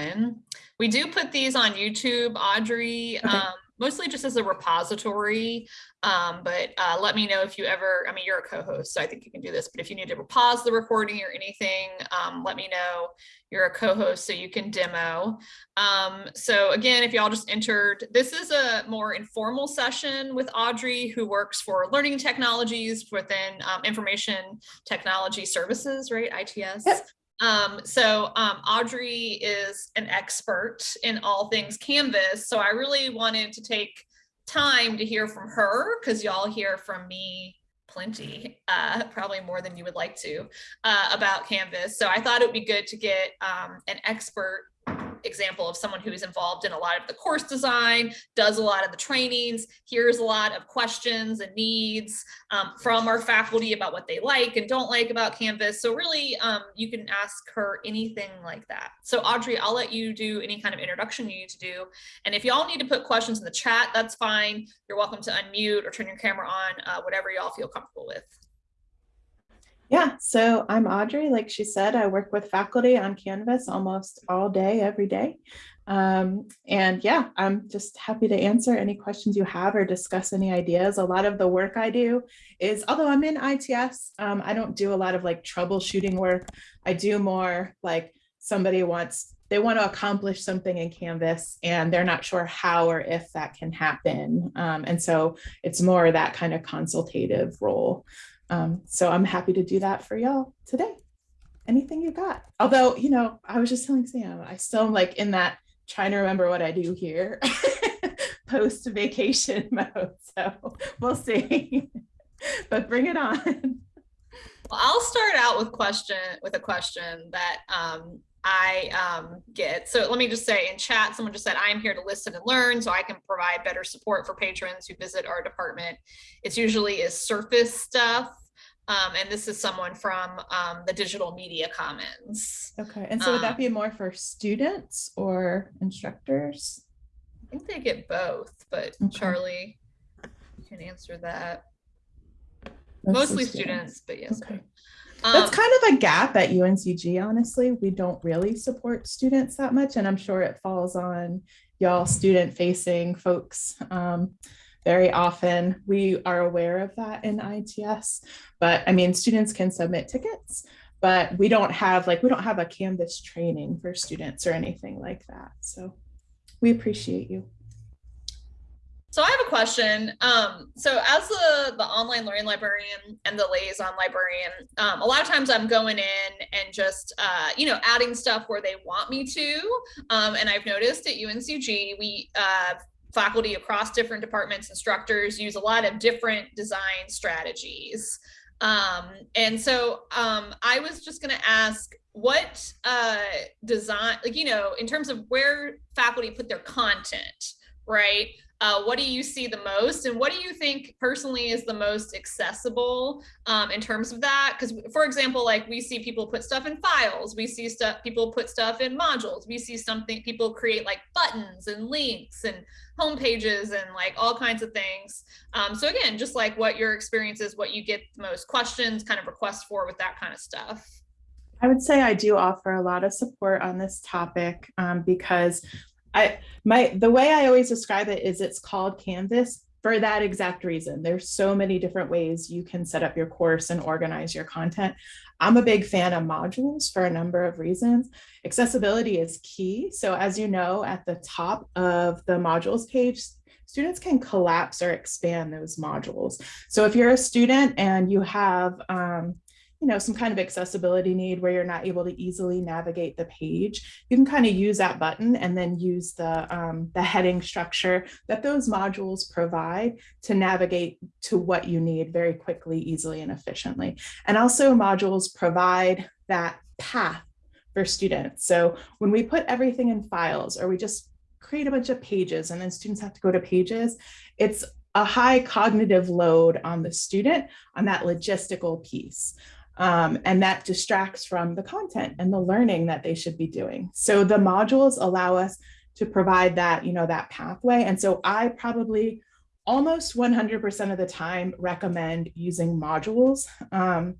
going. We do put these on YouTube, Audrey, Okay. um, mostly just as a repository. Um, but uh, let me know if you ever, I mean, you're a co-host, so I think you can do this, but if you need to pause the recording or anything, um, let me know. You're a co-host, so you can demo. Um, so again, if y'all just entered, this is a more informal session with Audrey, who works for Learning Technologies within um, Information Technology Services, right? ITS. Yep. Um, so um, Audrey is an expert in all things Canvas. So I really wanted to take time to hear from her because y'all hear from me plenty, uh, probably more than you would like to, uh, about Canvas. So I thought it would be good to get um, an expert example of someone who's involved in a lot of the course design, does a lot of the trainings, hears a lot of questions and needs um, from our faculty about what they like and don't like about Canvas. So really, um, you can ask her anything like that. So Audrey, I'll let you do any kind of introduction you need to do. And if y'all need to put questions in the chat, that's fine. You're welcome to unmute or turn your camera on, uh, whatever y'all feel comfortable with. Yeah, so I'm Audrey. Like she said, I work with faculty on Canvas almost all day, every day. Um, and yeah, I'm just happy to answer any questions you have or discuss any ideas. A lot of the work I do is, although I'm in ITS, um, I don't do a lot of like troubleshooting work. I do more like somebody wants, they want to accomplish something in Canvas and they're not sure how or if that can happen. Um, and so it's more that kind of consultative role. Um, so I'm happy to do that for y'all today. Anything you got? Although, you know, I was just telling Sam, I still am like in that trying to remember what I do here post vacation mode. So we'll see, but bring it on. Well, I'll start out with question with a question that um, I um, get. So let me just say in chat, someone just said, I am here to listen and learn so I can provide better support for patrons who visit our department. It's usually is surface stuff. Um, and this is someone from um, the Digital Media Commons. Okay, and so would that Um, be more for students or instructors? I think they get both, but Okay. Charlie, can answer that. Mostly students, but yes. Okay. Um, That's kind of a gap at UNCG, honestly. We don't really support students that much, and I'm sure it falls on y'all student facing folks. Um, very often we are aware of that in ITS, but I mean, students can submit tickets, but we don't have like, we don't have a Canvas training for students or anything like that. So we appreciate you. So I have a question. Um, so as the, the online learning librarian and the liaison librarian, um, a lot of times I'm going in and just, uh, you know, adding stuff where they want me to. Um, and I've noticed at UNCG, we, uh, faculty across different departments, instructors use a lot of different design strategies. Um, and so um, I was just going to ask what uh, design, like, you know, in terms of where faculty put their content, right? Uh, what do you see the most? And what do you think personally is the most accessible um, in terms of that? Because for example like we see people put stuff in files. We see stuff people put stuff in modules. We see something people create like buttons and links and home pages and like all kinds of things. Um, so again just like what your experience is what you get the most questions kind of requests for with that kind of stuff. I would say I do offer a lot of support on this topic um, because I my the way I always describe it is it's called Canvas for that exact reason. There's so many different ways you can set up your course and organize your content. I'm a big fan of modules for a number of reasons. Accessibility is key. So as you know, at the top of the modules page, students can collapse or expand those modules. So if you're a student and you have um, you know, some kind of accessibility need where you're not able to easily navigate the page, you can kind of use that button and then use the, um, the heading structure that those modules provide to navigate to what you need very quickly, easily, and efficiently. And also modules provide that path for students. So when we put everything in files or we just create a bunch of pages and then students have to go to pages, it's a high cognitive load on the student on that logistical piece. Um, and that distracts from the content and the learning that they should be doing. So the modules allow us to provide that, you know, that pathway. And so I probably almost 100% of the time recommend using modules. Um,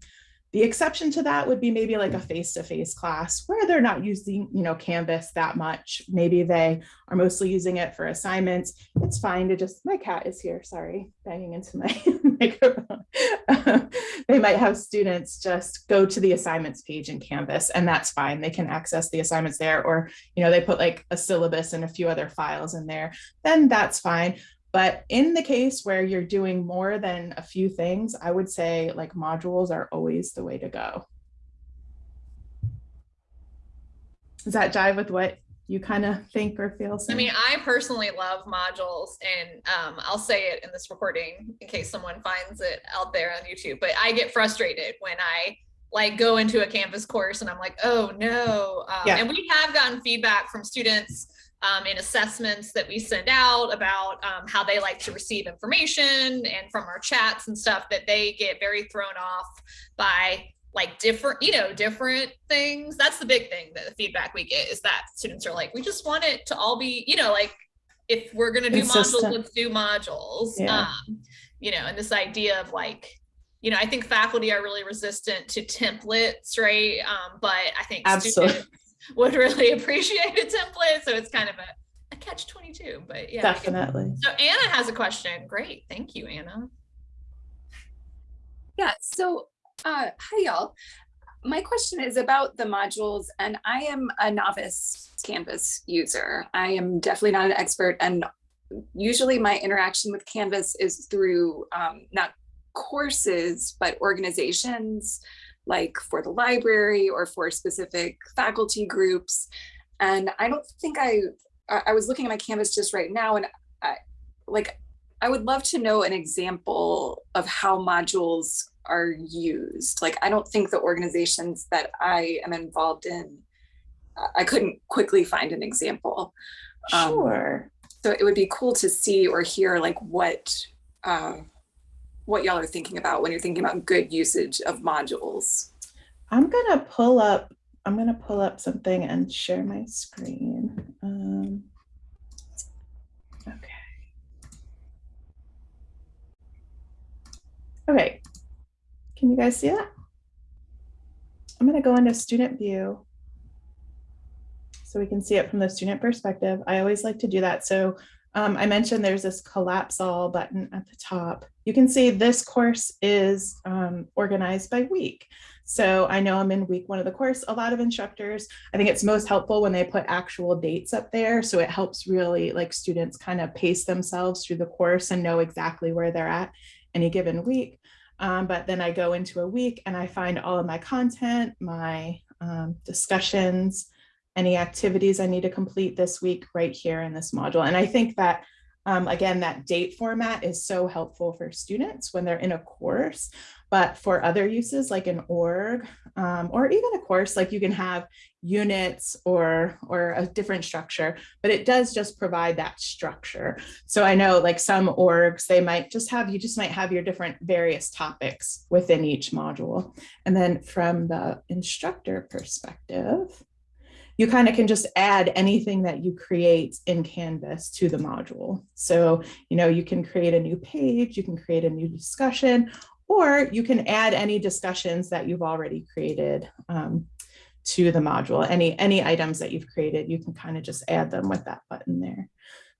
The exception to that would be maybe like a mm. face-to-face class where they're not using, you know, Canvas that much. Maybe they are mostly using it for assignments. It's fine to just, my cat is here, sorry, banging into my microphone. Um, they might have students just go to the assignments page in Canvas and that's fine. They can access the assignments there or, you know, they put like a syllabus and a few other files in there, then that's fine. But in the case where you're doing more than a few things, I would say like modules are always the way to go. Does that jive with what you kind of think or feel? I mean, I personally love modules and um, I'll say it in this recording in case someone finds it out there on YouTube, but I get frustrated when I like go into a Canvas course and I'm like, oh no. Um, yeah. And we have gotten feedback from students um, in assessments that we send out about um, how they like to receive information and from our chats and stuff that they get very thrown off by like different, you know, different things. That's the big thing that the feedback we get is that students are like, we just want it to all be, you know, like if we're going to do modules, let's do modules. Yeah. Um, you know, and this idea of like, you know, I think faculty are really resistant to templates, right? Um, but I think Absolutely. students would really appreciate a template. So it's kind of a, a catch 22, but yeah. Definitely. So Anna has a question. Great. Thank you, Anna. Yeah. So uh, hi, y'all. My question is about the modules and I am a novice Canvas user. I am definitely not an expert and usually my interaction with Canvas is through um, not courses, but organizations like for the library or for specific faculty groups. And I don't think I, I was looking at my Canvas just right now and I, like, I would love to know an example of how modules are used. Like, I don't think the organizations that I am involved in, I couldn't quickly find an example. Sure. Um, so it would be cool to see or hear like what uh, what y'all are thinking about when you're thinking about good usage of modules. I'm gonna pull up, I'm gonna pull up something and share my screen. Um, okay. Okay, can you guys see that? I'm gonna go into student view so we can see it from the student perspective. I always like to do that. So um, I mentioned there's this collapse all button at the top. You can see this course is um, organized by week. So I know I'm in week one of the course. A lot of instructors, I think it's most helpful when they put actual dates up there. So it helps really like students kind of pace themselves through the course and know exactly where they're at any given week. Um, but then I go into a week and I find all of my content, my um, discussions, any activities I need to complete this week right here in this module. And I think that, um, again, that date format is so helpful for students when they're in a course, but for other uses like an org um, or even a course, like you can have units or, or a different structure, but it does just provide that structure. So I know like some orgs, they might just have, you just might have your different various topics within each module. And then from the instructor perspective, you kind of can just add anything that you create in Canvas to the module. So, you know, you can create a new page, you can create a new discussion, or you can add any discussions that you've already created um, to the module. Any, any items that you've created, you can kind of just add them with that button there.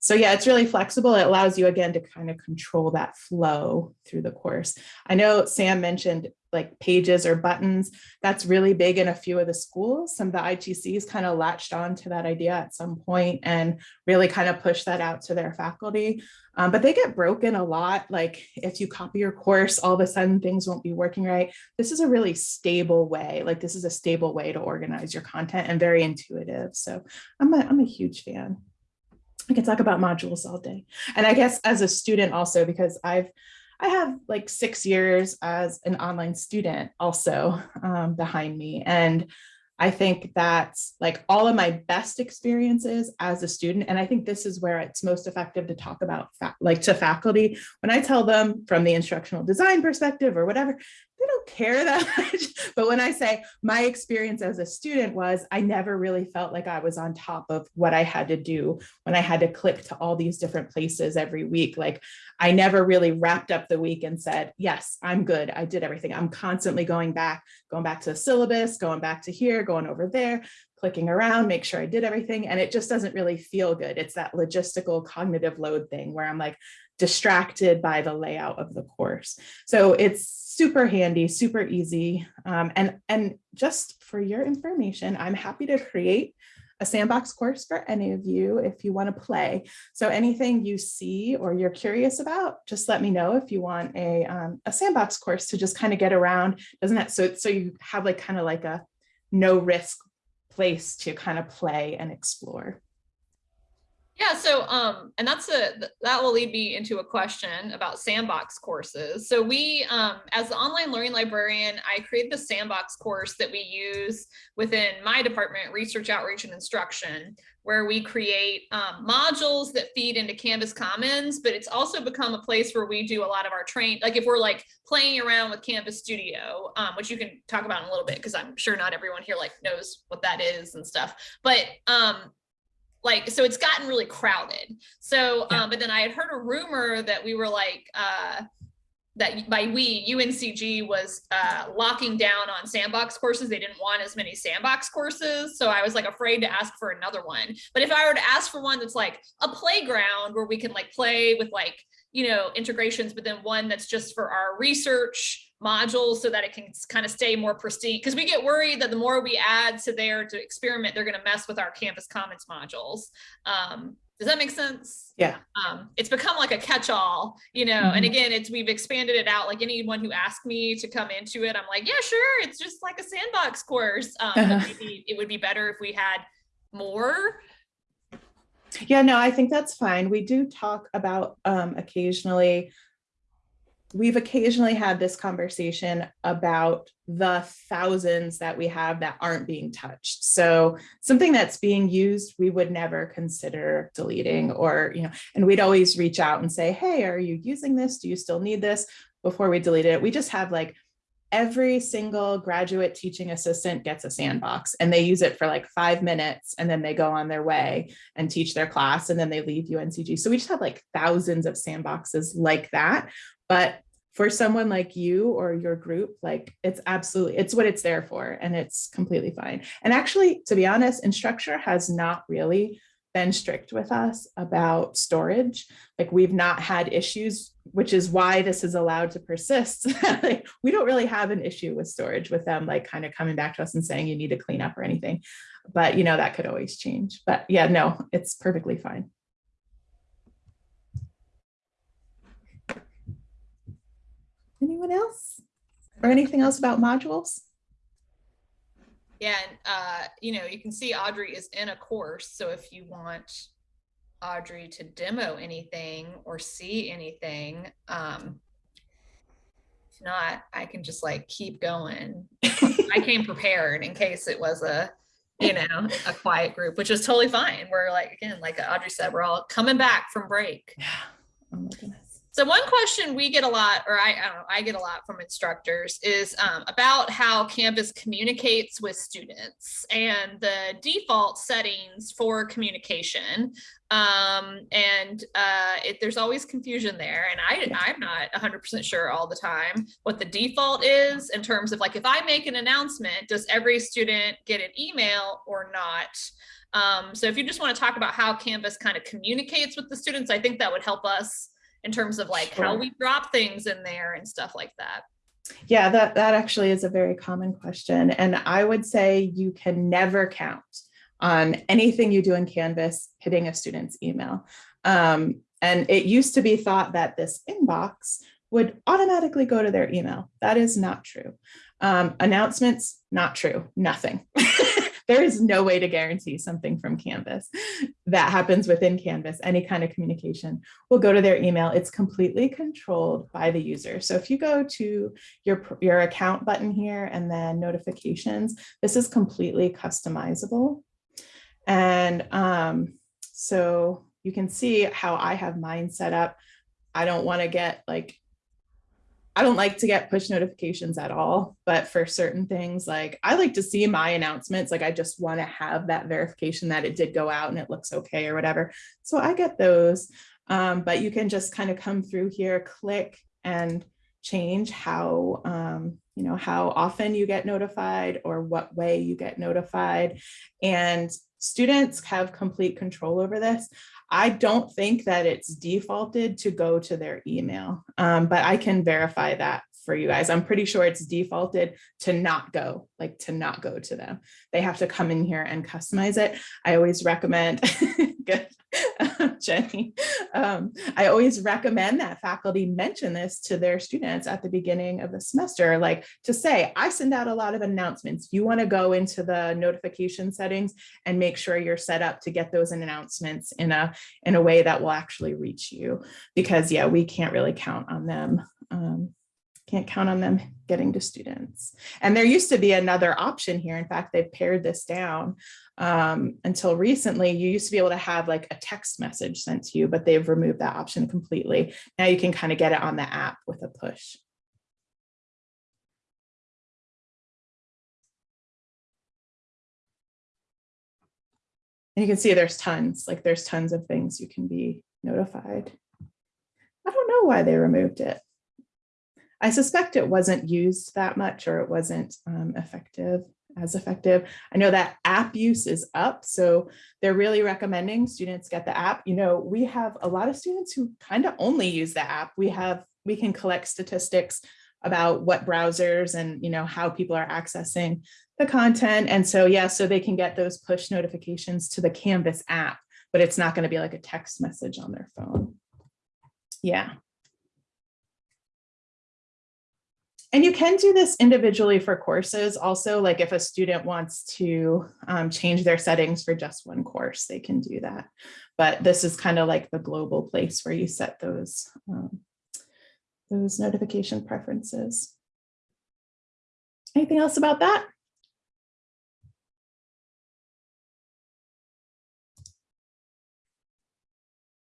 So yeah, it's really flexible. It allows you again to kind of control that flow through the course. I know Sam mentioned like pages or buttons. That's really big in a few of the schools. Some of the ITCs kind of latched on to that idea at some point and really kind of pushed that out to their faculty. Um, but they get broken a lot. Like if you copy your course, all of a sudden things won't be working right. This is a really stable way. Like this is a stable way to organize your content and very intuitive. So I'm a, I'm a huge fan. I could talk about modules all day. And I guess as a student also, because I've, I have like six years as an online student also um, behind me. And I think that's like all of my best experiences as a student. And I think this is where it's most effective to talk about like to faculty. When I tell them from the instructional design perspective or whatever, they don't care that much. But when I say my experience as a student was, I never really felt like I was on top of what I had to do when I had to click to all these different places every week. Like I never really wrapped up the week and said, yes, I'm good. I did everything. I'm constantly going back, going back to the syllabus, going back to here, going over there, clicking around, make sure I did everything. And it just doesn't really feel good. It's that logistical cognitive load thing where I'm like distracted by the layout of the course. So it's super handy, super easy. Um, and, and just for your information, I'm happy to create a sandbox course for any of you if you want to play. So anything you see or you're curious about, just let me know if you want a, um, a sandbox course to just kind of get around. Doesn't that so so you have like kind of like a no risk place to kind of play and explore. Yeah, so um, and that's a that will lead me into a question about sandbox courses. So we, um, as the online learning librarian, I created the sandbox course that we use within my department, research, outreach, and instruction, where we create um, modules that feed into Canvas Commons, but it's also become a place where we do a lot of our train. Like if we're like playing around with Canvas Studio, um, which you can talk about in a little bit, because I'm sure not everyone here like knows what that is and stuff. But um, like so it's gotten really crowded. So um but then i had heard a rumor that we were like uh that by we uncg was uh locking down on sandbox courses. They didn't want as many sandbox courses. So i was like afraid to ask for another one. But if i were to ask for one that's like a playground where we can like play with like you know integrations but then one that's just for our research modules so that it can kind of stay more pristine because we get worried that the more we add to there to experiment they're going to mess with our Canvas Commons modules. Um, does that make sense? Yeah. Um, it's become like a catch-all you know mm -hmm. and mm-hmm. again it's we've expanded it out. Like anyone who asked me to come into it i'm like yeah sure it's just like a sandbox course. Um, maybe it would be better if we had more. Yeah no i think that's fine. We do talk about um, occasionally we've occasionally had this conversation about the thousands that we have that aren't being touched. So something that's being used, we would never consider deleting or, you know, and we'd always reach out and say, hey, are you using this? Do you still need this before we delete it? We just have like every single graduate teaching assistant gets a sandbox and they use it for like five minutes and then they go on their way and teach their class and then they leave UNCG. So we just have like thousands of sandboxes like that, but for someone like you or your group, like it's absolutely, it's what it's there for and it's completely fine. And actually, to be honest, Instructure has not really been strict with us about storage. Like we've not had issues, which is why this is allowed to persist. like, we don't really have an issue with storage with them, like kind of coming back to us and saying you need to clean up or anything. But you know, that could always change. But yeah, no, it's perfectly fine. Anyone else? Or anything else about modules? Yeah, and uh, you know, you can see Audrey is in a course. So if you want Audrey to demo anything or see anything, um, if not, I can just like keep going. I came prepared in case it was a, you know, a quiet group, which is totally fine. We're like, again, like Audrey said, we're all coming back from break. Yeah. Oh my goodness. So one question we get a lot, or I, I don't know, I get a lot from instructors is um, about how Canvas communicates with students and the default settings for communication. Um, and uh, it, there's always confusion there. And I, I'm not 100% sure all the time what the default is in terms of like, if I make an announcement, does every student get an email or not? Um, so if you just want to talk about how Canvas kind of communicates with the students, I think that would help us in terms of like sure. how we drop things in there and stuff like that. Yeah, that, that actually is a very common question. And I would say you can never count on anything you do in Canvas hitting a student's email. Um, and it used to be thought that this inbox would automatically go to their email. That is not true. Um, announcements, not true, nothing. there is no way to guarantee something from Canvas that happens within Canvas. Any kind of communication will go to their email. It's completely controlled by the user. So if you go to your, your account button here and then notifications, this is completely customizable. And um, so you can see how I have mine set up. I don't want to get like I don't like to get push notifications at all, but for certain things, like I like to see my announcements, like I just want to have that verification that it did go out and it looks okay or whatever. So I get those, um, but you can just kind of come through here, click and change how, um, you know, how often you get notified or what way you get notified. And students have complete control over this. I don't think that it's defaulted to go to their email, um, but I can verify that for you guys. I'm pretty sure it's defaulted to not go, like to not go to them. They have to come in here and customize it. I always recommend, good, Jenny, um, I always recommend that faculty mention this to their students at the beginning of the semester, like to say, I send out a lot of announcements. You wanna go into the notification settings and make sure you're set up to get those announcements in a, in a way that will actually reach you. Because yeah, we can't really count on them. Um, can't count on them getting to students. And there used to be another option here. In fact, they've pared this down um, until recently. You used to be able to have like a text message sent to you, but they've removed that option completely. Now you can kind of get it on the app with a push. And you can see there's tons, like there's tons of things you can be notified. I don't know why they removed it. I suspect it wasn't used that much or it wasn't um, effective as effective. I know that app use is up, so they're really recommending students get the app. You know, we have a lot of students who kind of only use the app. We have, we can collect statistics about what browsers and, you know, how people are accessing the content. And so, yeah, so they can get those push notifications to the Canvas app, but it's not going to be like a text message on their phone. Yeah. And you can do this individually for courses also, like if a student wants to um, change their settings for just one course, they can do that. But this is kind of like the global place where you set those, um, those notification preferences. Anything else about that?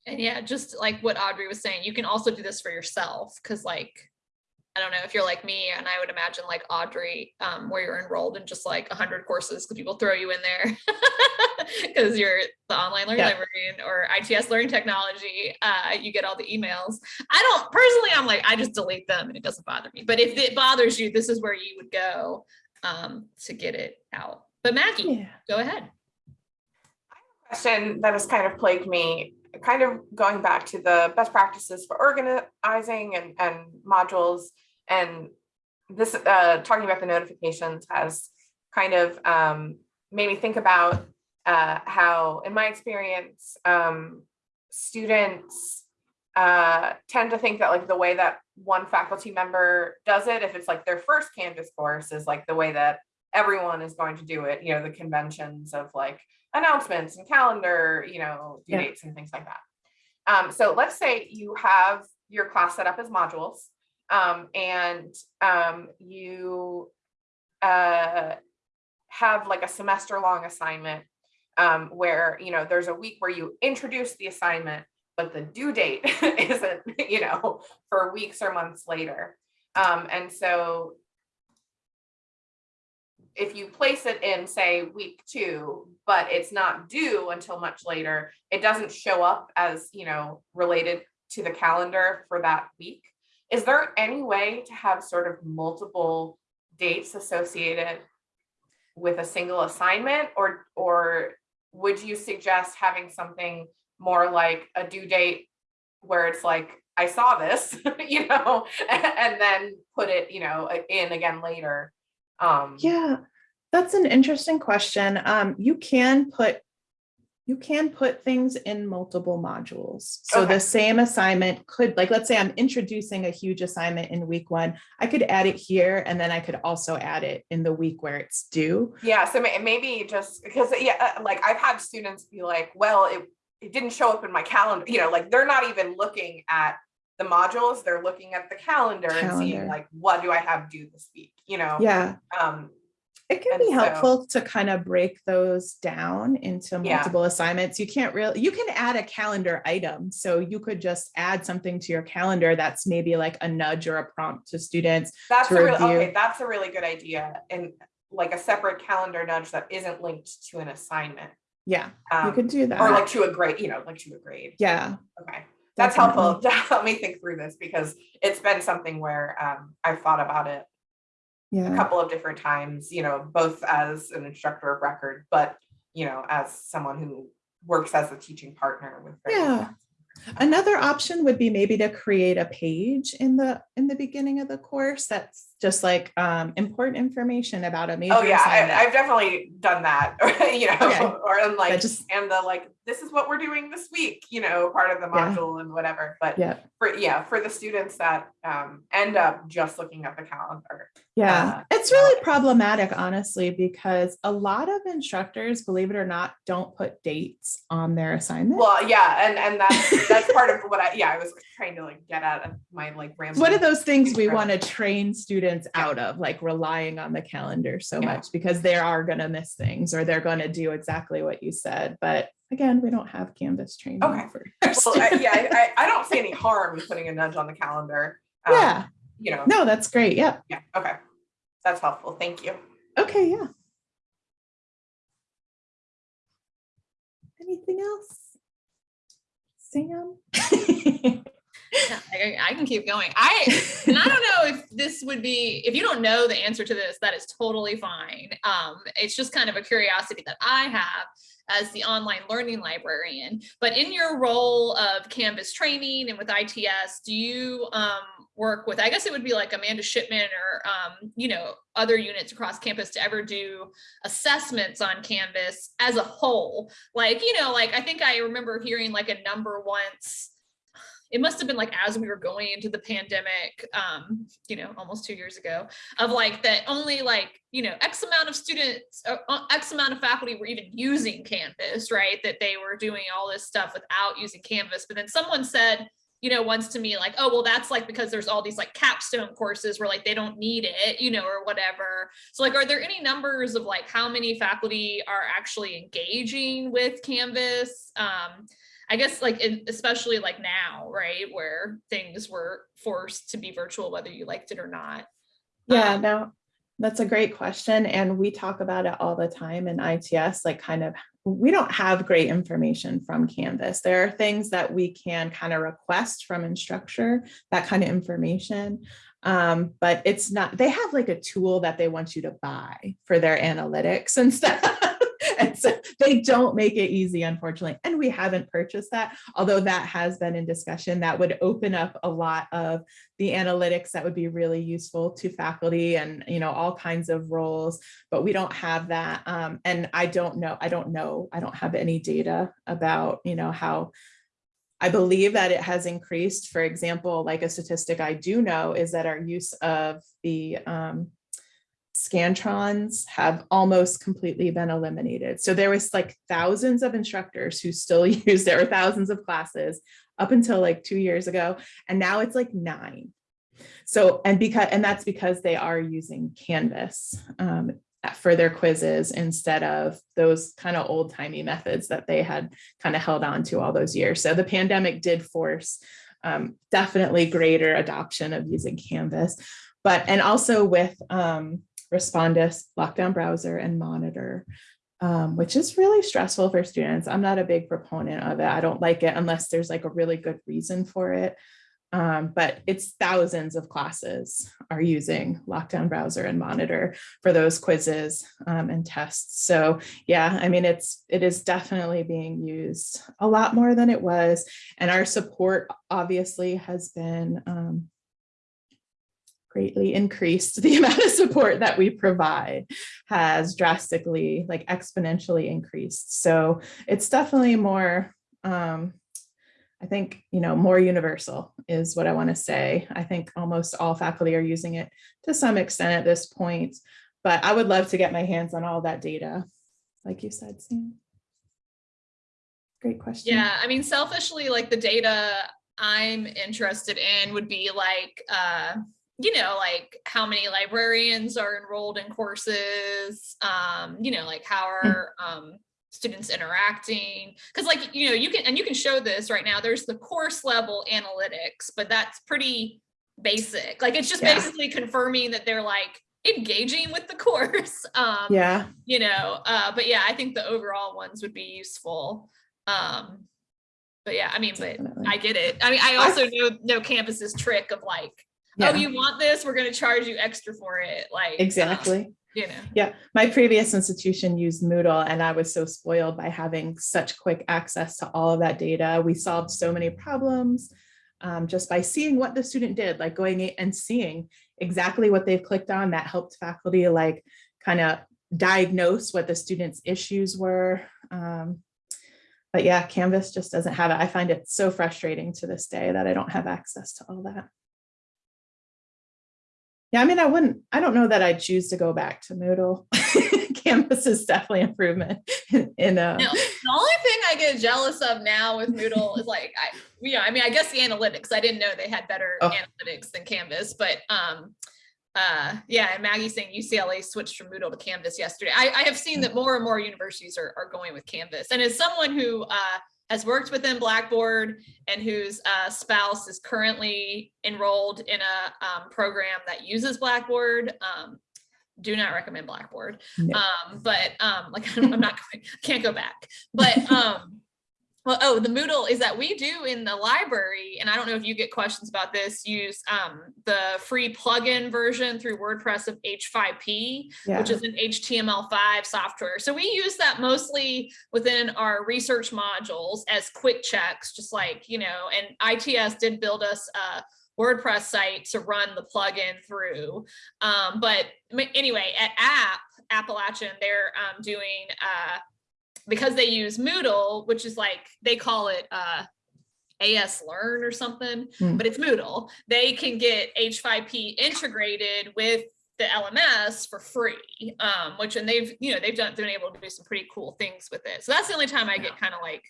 And yeah, just like what Audrey was saying, you can also do this for yourself because like I don't know if you're like me, and I would imagine like Audrey, um, where you're enrolled in just like 100 courses because people throw you in there because you're the online learning Yeah. librarian or ITS learning technology. Uh, you get all the emails. I don't personally, I'm like, I just delete them and it doesn't bother me. But if it bothers you, this is where you would go um, to get it out. But Maggie, Yeah. go ahead. I have a question that has kind of plagued me, kind of going back to the best practices for organizing and, and modules. And this, uh, talking about the notifications has kind of um, made me think about uh, how, in my experience, um, students uh, tend to think that like the way that one faculty member does it, if it's like their first Canvas course, is like the way that everyone is going to do it, you know, the conventions of like announcements and calendar, you know, due Yeah. dates and things like that. Um, so let's say you have your class set up as modules um, and um, you uh, have like a semester long assignment um, where, you know, there's a week where you introduce the assignment, but the due date isn't, you know, for weeks or months later. Um, and so if you place it in, say, week two, but it's not due until much later, it doesn't show up as, you know, related to the calendar for that week. Is there any way to have sort of multiple dates associated with a single assignment or, or would you suggest having something more like a due date where it's like, I saw this, you know, and then put it, you know, in again later? Um, Yeah, that's an interesting question. Um, you can put you can put things in multiple modules. So Okay. the same assignment could, like, let's say I'm introducing a huge assignment in week one. I could add it here and then I could also add it in the week where it's due. Yeah, so maybe just because, yeah, uh, like I've had students be like, well, it, it didn't show up in my calendar, you know, like they're not even looking at the modules, they're looking at the calendar and seeing like, what do I have due this week, you know? Yeah, Um, It can And be so- helpful to kind of break those down into Yeah. multiple assignments. You can't really, you can add a calendar item. So you could just add something to your calendar that's maybe like a nudge or a prompt to students. That's to a really, okay, that's a really good idea. And like a separate calendar nudge that isn't linked to an assignment. Yeah, you um, could do that. Or like to a grade, you know, like to a grade. Yeah. Okay. That's definitely. helpful to help me think through this because it's been something where um I've thought about it a couple of different times, you know, both as an instructor of record, but you know, as someone who works as a teaching partner with. Yeah. Another option would be maybe to create a page in the, in the beginning of the course that's just like um, important information about a major Oh, yeah. I, I've definitely done that, you know, Okay. or in like, just- and the like, this is what we're doing this week, you know, part of the Yeah. module and whatever, but Yeah, for, yeah, for the students that um end up just looking at the calendar. yeah. Uh, It's really problematic, honestly, because a lot of instructors, believe it or not, don't put dates on their assignment. Well, yeah, and and that's that's part of what I, yeah, I was trying to like get at of my like rambling. one of those things we want to train students Yeah. out of, like relying on the calendar so Yeah. much because they are going to miss things or they're going to do exactly what you said. But again, we don't have Canvas training Okay. for Well, I- yeah. I, I I don't see any harm in putting a nudge on the calendar. um, Yeah, You know, no, that's great. Yeah. yeah, okay. That's helpful. Thank you. Okay, yeah. Anything else? Sam? I, I can keep going. I and I don't know if this would be if you don't know the answer to this, that is totally fine. Um, it's just kind of a curiosity that I have as the online learning librarian. But in your role of Canvas training and with ITS, do you um, work with? I guess it would be like Amanda Shipman or um, you know other units across campus to ever do assessments on Canvas as a whole. Like you know, like I think I remember hearing like a number once it must have been like as we were going into the pandemic um you know almost two years ago of like that only like you know x amount of students uh, uh, x amount of faculty were even using canvas right? That they were doing all this stuff without using canvas. But then someone said you know once to me like oh well that's like because there's all these like capstone courses where like they don't need it you know or whatever. So like are there any numbers of like how many faculty are actually engaging with canvas? Um I guess like in, especially like now, right, where things were forced to be virtual, whether you liked it or not. Yeah, Um, no, that's a great question. And we talk about it all the time in ITS, like kind of, we don't have great information from Canvas. There are things that we can kind of request from Instructure, that kind of information. Um, but it's not, they have like a tool that they want you to buy for their analytics and stuff. They don't make it easy, unfortunately. And we haven't purchased that, although that has been in discussion. That would open up a lot of the analytics that would be really useful to faculty and, you know, all kinds of roles, but we don't have that. Um, and I don't know, I don't know, I don't have any data about, you know, how I believe that it has increased. For example, like a statistic I do know is that our use of the um, Scantrons have almost completely been eliminated. So there was like thousands of instructors who still used it or thousands of classes up until like two years ago. And now it's like nine. So, and because, and that's because they are using Canvas um, for their quizzes instead of those kind of old timey methods that they had kind of held on to all those years. So the pandemic did force um, definitely greater adoption of using Canvas, but, and also with um, Respondus, Lockdown Browser and Monitor, um, which is really stressful for students. I'm not a big proponent of it. I don't like it unless there's like a really good reason for it. Um, but it's thousands of classes are using Lockdown Browser and Monitor for those quizzes um, and tests. So yeah, I mean, it's it is definitely being used a lot more than it was. And our support obviously has been um, greatly increased. The amount of support that we provide has drastically, like exponentially increased. So it's definitely more, um, I think, you know, more universal is what I want to say. I think almost all faculty are using it to some extent at this point, but I would love to get my hands on all that data, like you said, Sam. Great question. Yeah, I mean, selfishly, like the data I'm interested in would be like, uh, you know, like how many librarians are enrolled in courses, um, you know, like how are um, students interacting? Because like, you know, you can, and you can show this right now, there's the course level analytics, but that's pretty basic. Like, it's just Yeah. basically confirming that they're like engaging with the course. Um, Yeah, you know, uh, but yeah, I think the overall ones would be useful. Um, but yeah, I mean, but definitely. I get it. I mean, I also know know Canvas's trick of like, Yeah, oh, you want this? We're gonna charge you extra for it. Like um, exactly. you know. Yeah, my previous institution used Moodle and I was so spoiled by having such quick access to all of that data. We solved so many problems um, just by seeing what the student did, like going and seeing exactly what they've clicked on that helped faculty like kind of diagnose what the student's issues were. Um, but yeah, Canvas just doesn't have it. I find it so frustrating to this day that I don't have access to all that. Yeah, I mean, I wouldn't, I don't know that I'd choose to go back to Moodle. Canvas is definitely improvement in, uh, No, the only thing I get jealous of now with Moodle is like, I, you know, I mean, I guess the analytics, I didn't know they had better Oh. analytics than Canvas, but, um, uh, yeah, and Maggie saying UCLA switched from Moodle to Canvas yesterday. I, I have seen that more and more universities are, are going with Canvas. And as someone who, uh, has worked within Blackboard and whose uh, spouse is currently enrolled in a um, program that uses Blackboard, um, do not recommend Blackboard. No. Um, but um, like I'm not going, can't go back. But um, well, oh, the Moodle is that we do in the library, and I don't know if you get questions about this. Use um, the free plugin version through WordPress of H5P, yeah. which is an HTML5 software. So we use that mostly within our research modules as quick checks, just like, you know, and ITS did build us a WordPress site to run the plugin through. Um, but anyway, at App, Appalachian, they're um, doing, uh, because they use Moodle, which is like, they call it uh, AS Learn or something, Hmm. but it's Moodle. They can get H5P integrated with the LMS for free, um, which and they've you know they've done been able to do some pretty cool things with it. So that's the only time I get kind of like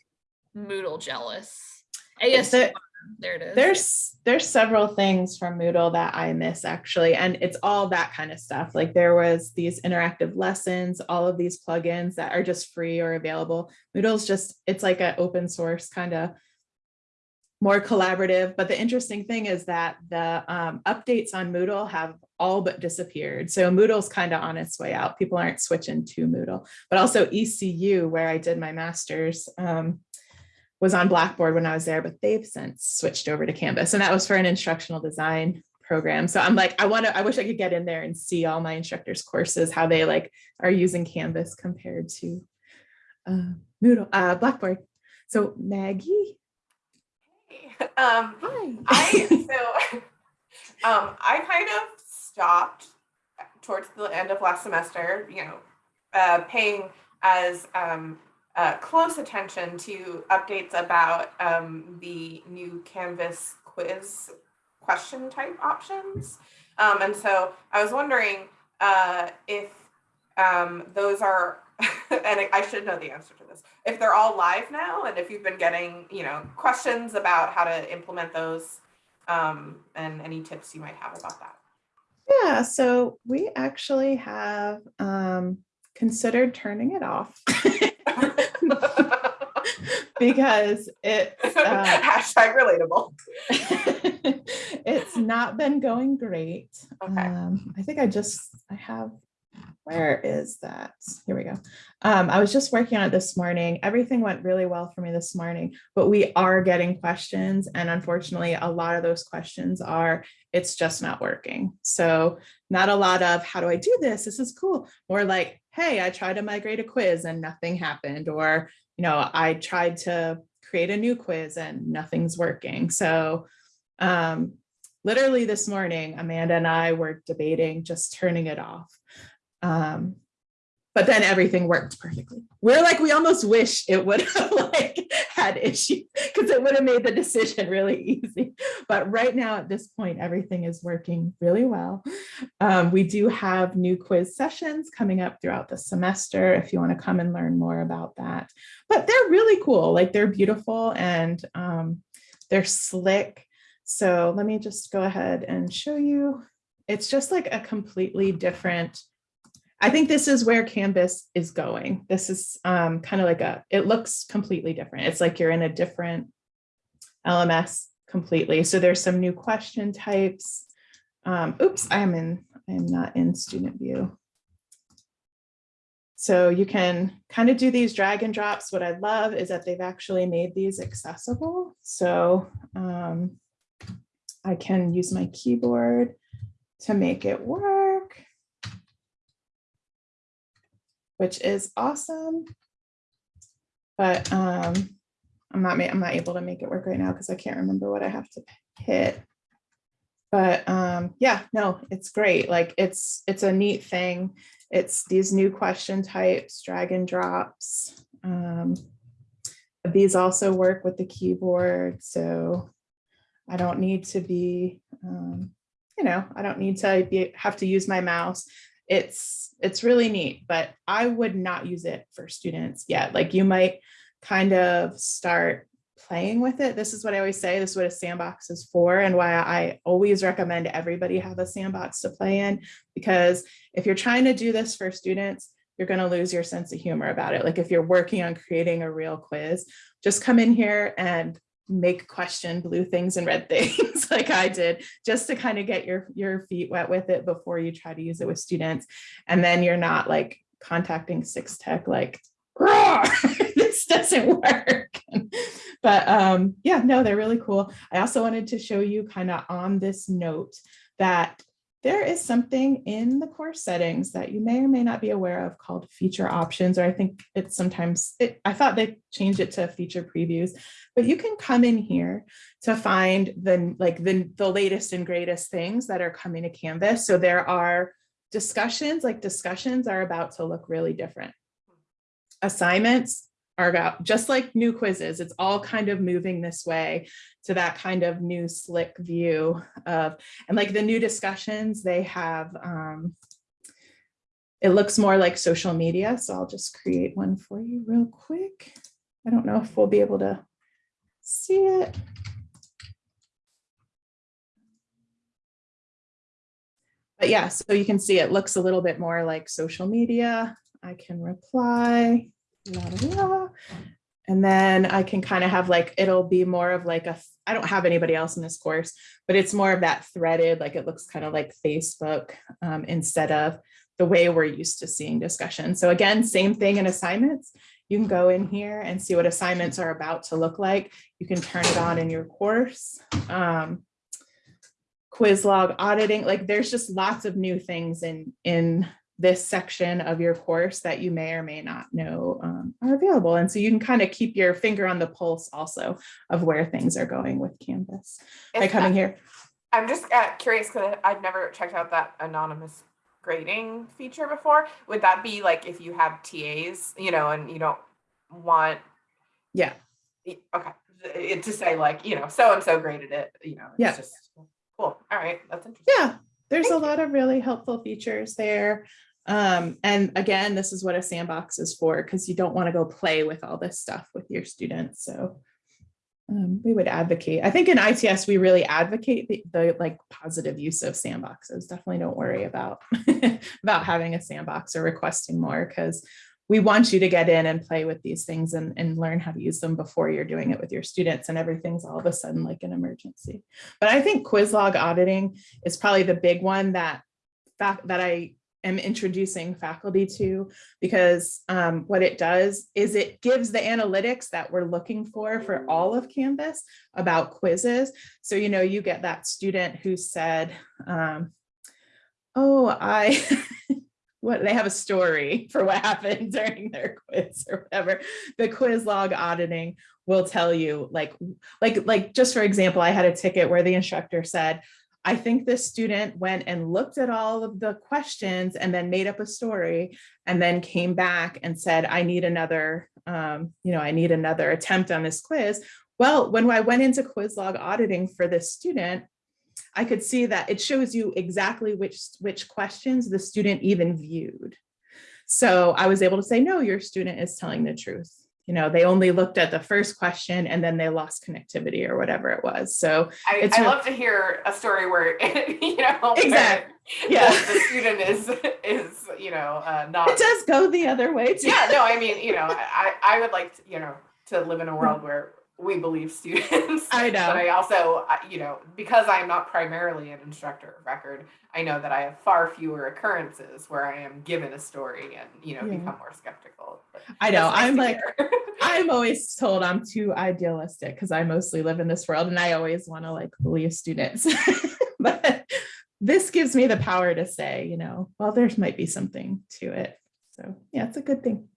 Moodle jealous. AS there- there it is. there's there's several things from Moodle that I miss actually, and it's all that kind of stuff. Like there was these interactive lessons, all of these plugins that are just free or available. Moodle's just it's like an open source kind of more collaborative. But the interesting thing is that the um, updates on Moodle have all but disappeared. So Moodle's kind of on its way out. People aren't switching to Moodle, but also ECU, where I did my master's. Um, was on Blackboard when I was there, but they've since switched over to Canvas. And that was for an instructional design program. So I'm like, I want to, I wish I could get in there and see all my instructors courses, how they like are using Canvas compared to uh, Moodle, uh, Blackboard. So Maggie, Um, hi. I so um I kind of stopped towards the end of last semester, you know, uh paying as um uh close attention to updates about um the new Canvas quiz question type options. Um and so I was wondering uh if um those are and I- should know the answer to this. If they're all live now and if you've been getting, you know, questions about how to implement those um, and any tips you might have about that. Yeah, so we actually have um, considered turning it off because it's uh, Hashtag relatable. it's not been going great. Okay. Um, I think I just, I have, where is that? Here we go. Um, I was just working on it this morning. Everything went really well for me this morning, but we are getting questions. And unfortunately, a lot of those questions are, it's just not working. So not a lot of, how do I do this? This is cool. More like, hey, I tried to migrate a quiz and nothing happened. Or, you know, I tried to create a new quiz and nothing's working. So um, literally this morning, Amanda and I were debating just turning it off. Um, but then everything worked perfectly. We're like, we almost wish it would have like had issues because it would have made the decision really easy. But right now at this point, everything is working really well. Um, we do have new quiz sessions coming up throughout the semester if you want to come and learn more about that. But they're really cool, like they're beautiful and um, they're slick. So let me just go ahead and show you it's just like a completely different, I think this is where Canvas is going. This is um, kind of like a, it looks completely different. It's like you're in a different LMS completely. So there's some new question types. Um, oops, I am in, I am not in student view. So you can kind of do these drag and drops. What I love is that they've actually made these accessible. So um, I can use my keyboard to make it work, which is awesome. But um, I'm not, I'm not able to make it work right now because I can't remember what I have to hit. But um, yeah, no, it's great. Like it's, it's a neat thing. It's these new question types, drag and drops. Um, these also work with the keyboard, so I don't need to be, um, you know, I don't need to be, have to use my mouse. It's, it's really neat, but I would not use it for students yet. Like you might kind of start playing with it. This is what I always say, this is what a sandbox is for and why I always recommend everybody have a sandbox to play in. Because if you're trying to do this for students, you're going to lose your sense of humor about it. Like if you're working on creating a real quiz, just come in here and make question blue things and red things like I did just to kind of get your your feet wet with it before you try to use it with students. And then you're not like contacting six tech like this doesn't work. but um, yeah, no, they're really cool. I also wanted to show you kind of on this note that there is something in the course settings that you may or may not be aware of called feature options, or I think it's sometimes, it, I thought they changed it to feature previews, but you can come in here to find the like the, the latest and greatest things that are coming to Canvas. So there are discussions, like discussions are about to look really different. Hmm. Assignments are about just like new quizzes, it's all kind of moving this way to that kind of new slick view of, and like the new discussions, they have, um, it looks more like social media. So I'll just create one for you real quick. I don't know if we'll be able to see it. But yeah, so you can see it looks a little bit more like social media. I can reply. And then I can kind of have like, it'll be more of like a, I don't have anybody else in this course, but it's more of that threaded, like it looks kind of like Facebook um, instead of the way we're used to seeing discussion. So again, same thing in assignments. You can go in here and see what assignments are about to look like. You can turn it on in your course. Um, quiz log auditing, like there's just lots of new things in, in this section of your course that you may or may not know um, are available. And so you can kind of keep your finger on the pulse also of where things are going with Canvas by coming that- here. I'm just uh, curious because I've never checked out that anonymous grading feature before. Would that be like if you have TAs, you know, and you don't want, Yeah, okay, it to say like, you know, so and so graded it, you know, Yeah. just cool. All right, that's interesting. yeah, there's a lot of really helpful features there. Um, and again, this is what a sandbox is for because you don't want to go play with all this stuff with your students. So um, we would advocate. I think in ITS, we really advocate the, the like positive use of sandboxes. Definitely don't worry about about having a sandbox or requesting more because we want you to get in and play with these things and, and learn how to use them before you're doing it with your students and everything's all of a sudden like an emergency. But I think quiz log auditing is probably the big one that that I am introducing faculty to because um, what it does is it gives the analytics that we're looking for for all of Canvas about quizzes. So, you know, you get that student who said, um, oh, I, what, they have a story for what happened during their quiz or whatever. The quiz log auditing will tell you like, like, like just for example, I had a ticket where the instructor said, I think this student went and looked at all of the questions and then made up a story and then came back and said, I need another, um, you know, I need another attempt on this quiz. Well, when I went into quiz log auditing for this student, I could see that it shows you exactly which, which questions the student even viewed. So I was able to say, no, your student is telling the truth. You know, they only looked at the first question and then they lost connectivity or whatever it was. So I, I love to hear a story where, you know, where Exact- the- yeah, the student is, is, you know, uh, not. it does go the other way too. Yeah, no, I mean, you know, I, I would like, to, you know, to live in a world where we believe students. I know. But I also, you know, because I'm not primarily an instructor of record, I know that I have far fewer occurrences where I am given a story and, you know, Yeah. become more skeptical. But I know. I'm like. I'm always told I'm too idealistic because I mostly live in this world and I always want to like believe students. but this gives me the power to say, you know, well, there's might be something to it. So yeah, it's a good thing.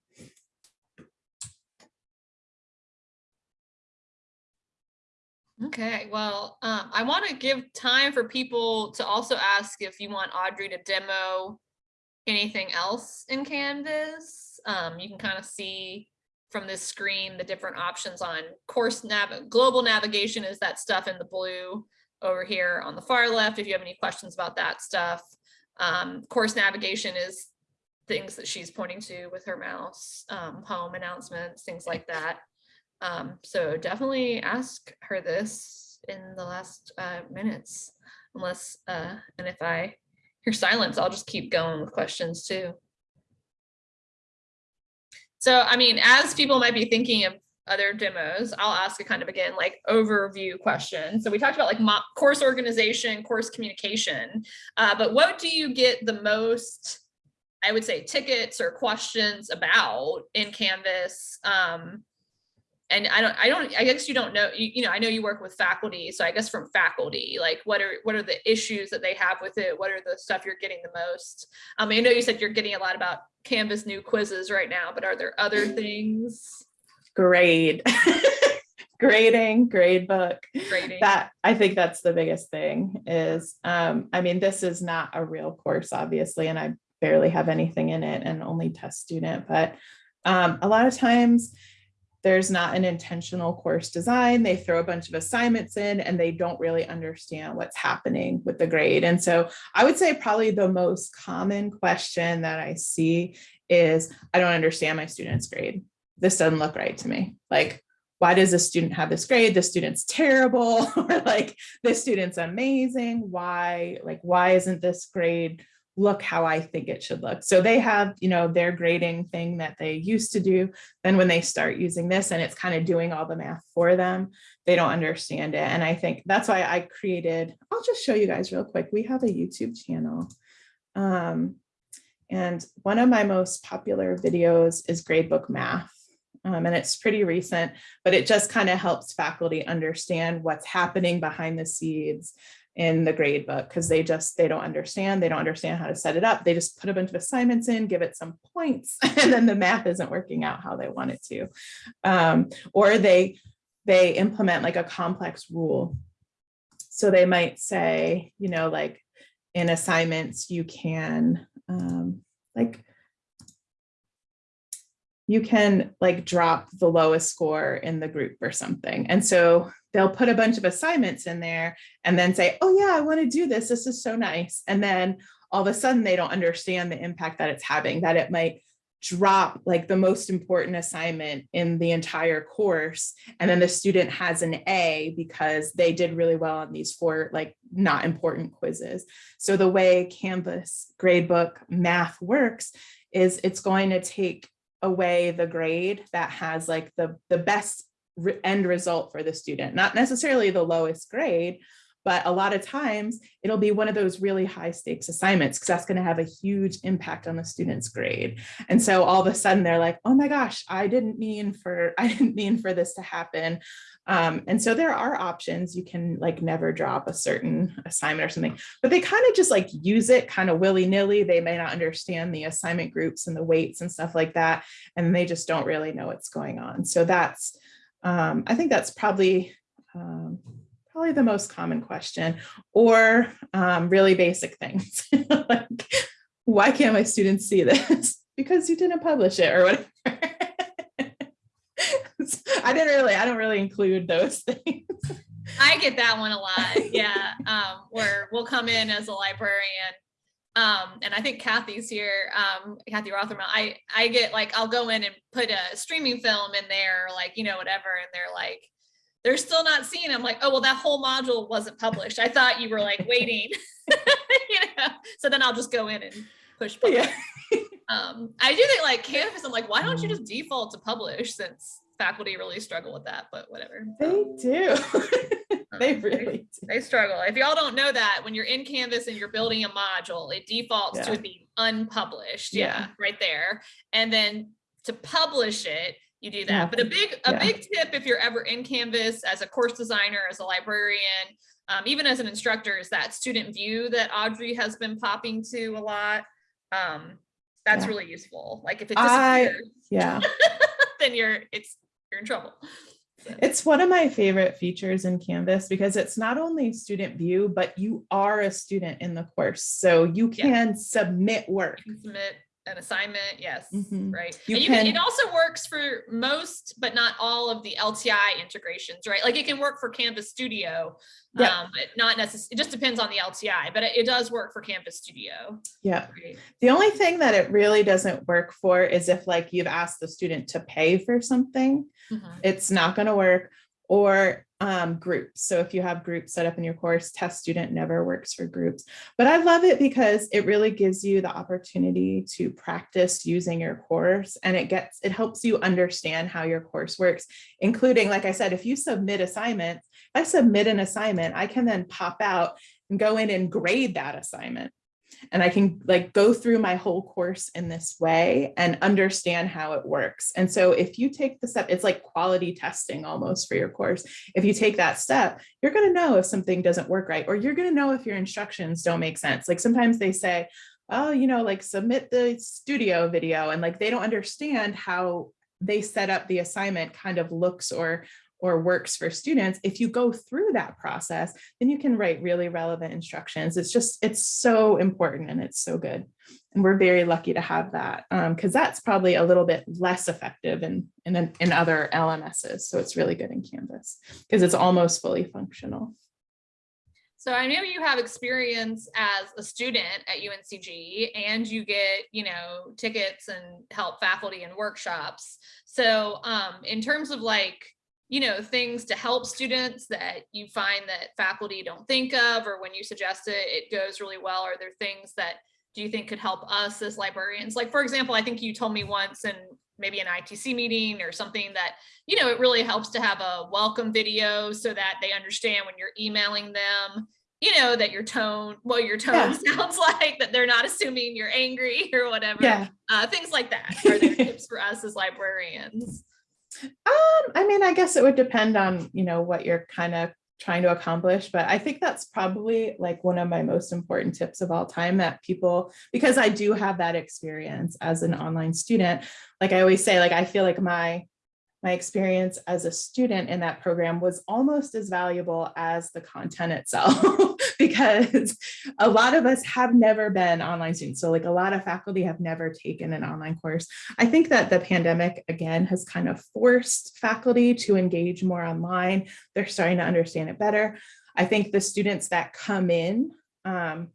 Okay, well, um, I want to give time for people to also ask if you want Audrey to demo anything else in Canvas. Um, you can kind of see from this screen the different options on course nav global navigation is that stuff in the blue over here on the far left. If you have any questions about that stuff, um, course navigation is things that she's pointing to with her mouse, um, home announcements, things like that. Um, so definitely ask her this in the last uh, minutes, unless, uh, and if I hear silence, I'll just keep going with questions too. So, I mean, as people might be thinking of other demos, I'll ask a kind of again, like overview question. So we talked about like course organization, course communication, uh, but what do you get the most, I would say tickets or questions about in Canvas? Um, and I don't, I don't, I guess you don't know, you, you know, I know you work with faculty. So I guess from faculty, like what are, what are the issues that they have with it? What are the stuff you're getting the most? Um, I know you said you're getting a lot about Canvas new quizzes right now, but are there other things? Grade. Grading, grade book. Grading. That I think that's the biggest thing is, um, I mean, this is not a real course, obviously, and I barely have anything in it and only test student, but um, a lot of times there's not an intentional course design. They throw a bunch of assignments in and they don't really understand what's happening with the grade. And so I would say probably the most common question that I see is, I don't understand my student's grade. This doesn't look right to me. Like, why does this student have this grade? The student's terrible, or like this student's amazing. Why, like, why isn't this grade look how I think it should look? So they have, you know, their grading thing that they used to do. Then when they start using this and it's kind of doing all the math for them, they don't understand it. And I think that's why I created, I'll just show you guys real quick. We have a YouTube channel. Um, and one of my most popular videos is gradebook math. Um, and it's pretty recent, but it just kind of helps faculty understand what's happening behind the scenes in the grade book because they just they don't understand they don't understand how to set it up. They just put a bunch of assignments in give it some points and then the math isn't working out how they want it to. Um, or they they implement like a complex rule. So they might say you know like in assignments you can um, like you can like drop the lowest score in the group or something. And so they'll put a bunch of assignments in there and then say, oh yeah, I want to do this. This is so nice. And then all of a sudden they don't understand the impact that it's having, that it might drop like the most important assignment in the entire course. And then the student has an A because they did really well on these four like not important quizzes. So the way Canvas gradebook math works is it's going to take away the grade that has like the, the best end result for the student, not necessarily the lowest grade, but a lot of times it'll be one of those really high stakes assignments because that's going to have a huge impact on the student's grade. And so all of a sudden they're like, oh my gosh, I didn't mean for, I didn't mean for this to happen. Um, and so there are options. You can like never drop a certain assignment or something, but they kind of just like use it kind of willy nilly. They may not understand the assignment groups and the weights and stuff like that. And they just don't really know what's going on. So that's, um, I think that's probably, um, probably the most common question or um, really basic things like, why can't my students see this? because you didn't publish it or whatever. I didn't really, I don't really include those things. I get that one a lot. Yeah. Um, where we'll come in as a librarian Um, and I think Kathy's here, um, Kathy Rothermel, I, I get like, I'll go in and put a streaming film in there, like, you know, whatever, and they're like, they're still not seeing. I'm like, oh, well, that whole module wasn't published. I thought you were like waiting. you know? So then I'll just go in and push publish. Yeah. Um, I do think like Canvas, I'm like, why don't you just default to publish since faculty really struggle with that, but whatever. They do. they Um, really do. They struggle. If y'all don't know that, when you're in Canvas and you're building a module, it defaults to Yeah. it being unpublished. Yeah. Yeah, right there. And then to publish it, you do that. have But a big, a yeah. big tip if you're ever in Canvas as a course designer, as a librarian, um, even as an instructor, is that student view that Audrey has been popping to a lot. Um, that's Yeah. really useful. Like if it I- disappears, Yeah. then you're it's you're in trouble. It's one of my favorite features in Canvas because it's not only student view, but you are a student in the course. So you Yeah. can submit work. You can submit an assignment, yes, Mhm. right. You And you can, can- it also works for most, but not all of the LTI integrations, right? Like it can work for Canvas Studio, Yeah. um, but not necessarily, it just depends on the LTI, but it, it does work for Canvas Studio. Yeah. Right. The only thing that it really doesn't work for is if like you've asked the student to pay for something, Mhm. it's not going to work or um, groups. So if you have groups set up in your course, test student never works for groups. But I love it because it really gives you the opportunity to practice using your course and it gets, it helps you understand how your course works, including, like I said, if you submit assignments, I submit an assignment, I can then pop out and go in and grade that assignment. And I can like go through my whole course in this way and understand how it works. And so if you take the step, it's like quality testing almost for your course. If you take that step, you're going to know if something doesn't work right, or you're going to know if your instructions don't make sense. Like sometimes they say, oh, you know, like submit the studio video and like they don't understand how they set up the assignment kind of looks or or works for students. If you go through that process, then you can write really relevant instructions. It's just, it's so important and it's so good. And we're very lucky to have that because that's probably a little bit less effective in, in, in other LMSs. So it's really good in Canvas because it's almost fully functional. So I know you have experience as a student at UNCG and you get, you know, tickets and help faculty in workshops. So um, in terms of like, you know, things to help students that you find that faculty don't think of, or when you suggest it, it goes really well. Are there things that do you think could help us as librarians? Like, for example, I think you told me once in maybe an ITC meeting or something that, you know, it really helps to have a welcome video so that they understand when you're emailing them, you know, that your tone, well, your tone Yeah. sounds like that they're not assuming you're angry or whatever. Yeah. Uh, things like that. Are there tips for us as librarians? Um, I mean, I guess it would depend on, you know, what you're kind of trying to accomplish, but I think that's probably like one of my most important tips of all time that people, because I do have that experience as an online student, like I always say, like, I feel like my my experience as a student in that program was almost as valuable as the content itself because a lot of us have never been online students. So like a lot of faculty have never taken an online course. I think that the pandemic again has kind of forced faculty to engage more online. They're starting to understand it better. I think the students that come in um,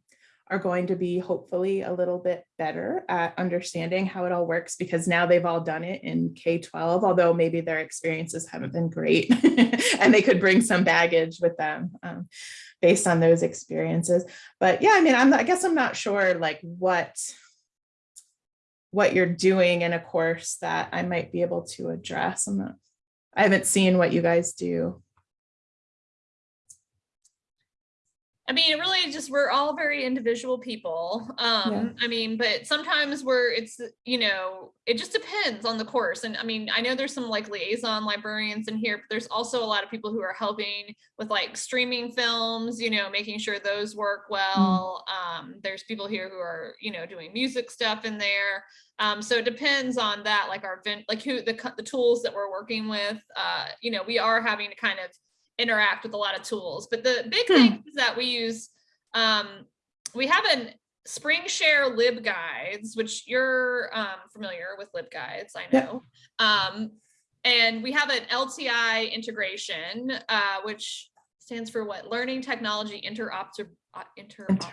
are going to be hopefully a little bit better at understanding how it all works because now they've all done it in K-12, although maybe their experiences haven't been great and they could bring some baggage with them um, based on those experiences. But yeah, I mean, I'm, I guess I'm not sure like what what you're doing in a course that I might be able to address. I'm not, I haven't seen what you guys do. I mean, it really just we're all very individual people. Um, I mean, but sometimes we're it's you know, it just depends on the course. And I mean, I know there's some like liaison librarians in here, but there's also a lot of people who are helping with like streaming films, you know, making sure those work well. Um, there's people here who are, you know, doing music stuff in there. Um, so it depends on that, like our vent, like who the the tools that we're working with. Uh, you know, we are having to kind of interact with a lot of tools. But the big Hmm. thing is that we use, um, we have an Springshare LibGuides, which you're um, familiar with LibGuides, I know. Um, and we have an LTI integration, uh, which stands for what? Learning Technology Interopter, uh, interop-